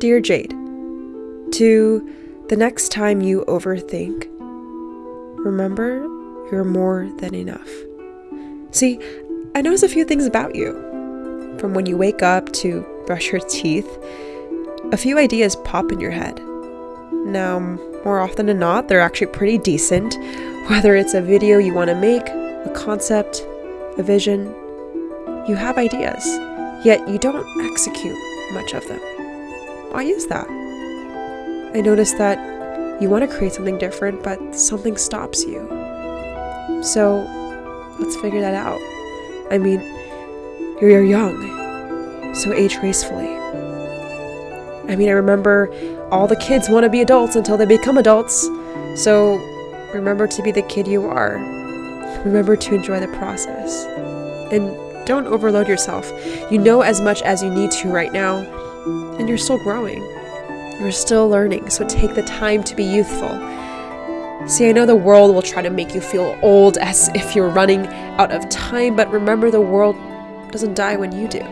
Dear Jade, to the next time you overthink, remember you're more than enough. See, I notice a few things about you. From when you wake up to brush your teeth, a few ideas pop in your head. Now, more often than not, they're actually pretty decent, whether it's a video you want to make, a concept, a vision. You have ideas, yet you don't execute much of them. Why is that? I noticed that you want to create something different, but something stops you. So, let's figure that out. I mean, you're young, so age gracefully. I mean, I remember all the kids want to be adults until they become adults, so remember to be the kid you are. Remember to enjoy the process. And don't overload yourself. You know as much as you need to right now, and you're still growing. You're still learning, so take the time to be youthful. See, I know the world will try to make you feel old as if you're running out of time, but remember the world doesn't die when you do.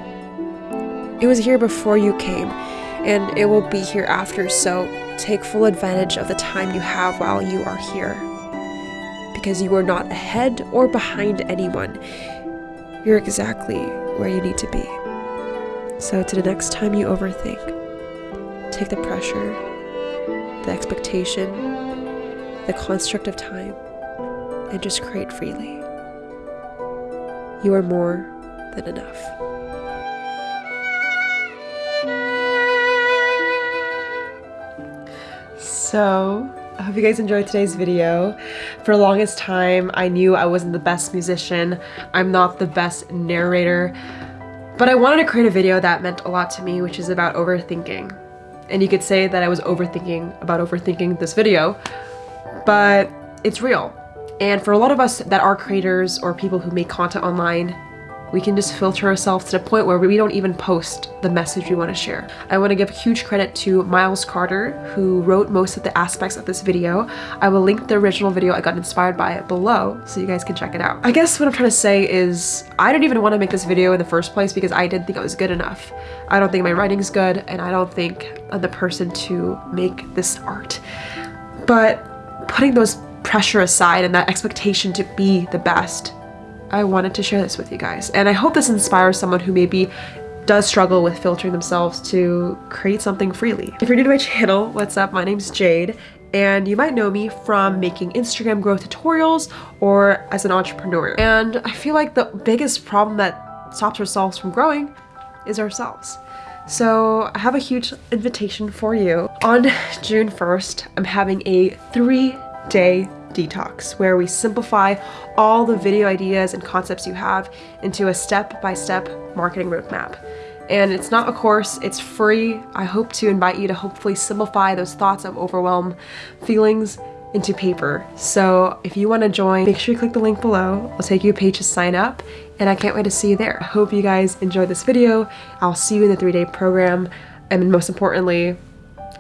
It was here before you came, and it will be here after, so take full advantage of the time you have while you are here. Because you are not ahead or behind anyone. You're exactly where you need to be. So, to the next time you overthink, take the pressure, the expectation, the construct of time, and just create freely. You are more than enough. So, I hope you guys enjoyed today's video. For the longest time, I knew I wasn't the best musician. I'm not the best narrator. But I wanted to create a video that meant a lot to me, which is about overthinking. And you could say that I was overthinking about overthinking this video, but it's real. And for a lot of us that are creators or people who make content online, we can just filter ourselves to the point where we don't even post the message we want to share. I want to give huge credit to Miles Carter, who wrote most of the aspects of this video. I will link the original video I got inspired by below so you guys can check it out. I guess what I'm trying to say is I didn't even want to make this video in the first place because I didn't think it was good enough. I don't think my writing's good and I don't think I'm the person to make this art. But putting those pressure aside and that expectation to be the best, I wanted to share this with you guys. And I hope this inspires someone who maybe does struggle with filtering themselves to create something freely. If you're new to my channel, what's up? My name's Jade and you might know me from making Instagram growth tutorials or as an entrepreneur. And I feel like the biggest problem that stops ourselves from growing is ourselves. So I have a huge invitation for you. On June 1st, I'm having a three day detox where we simplify all the video ideas and concepts you have into a step-by-step -step marketing roadmap. And it's not a course, it's free. I hope to invite you to hopefully simplify those thoughts of overwhelm feelings into paper. So if you want to join, make sure you click the link below. I'll take you a page to sign up and I can't wait to see you there. I hope you guys enjoyed this video. I'll see you in the three-day program and most importantly,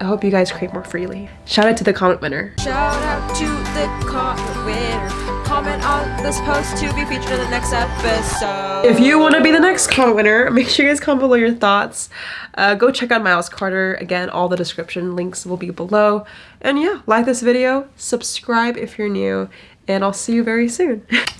I hope you guys create more freely. Shout out to the comment winner. Shout out to the comment winner. Comment on this post to be featured in the next episode. If you want to be the next comment winner, make sure you guys comment below your thoughts. Uh, go check out Miles Carter. Again, all the description links will be below. And yeah, like this video, subscribe if you're new, and I'll see you very soon.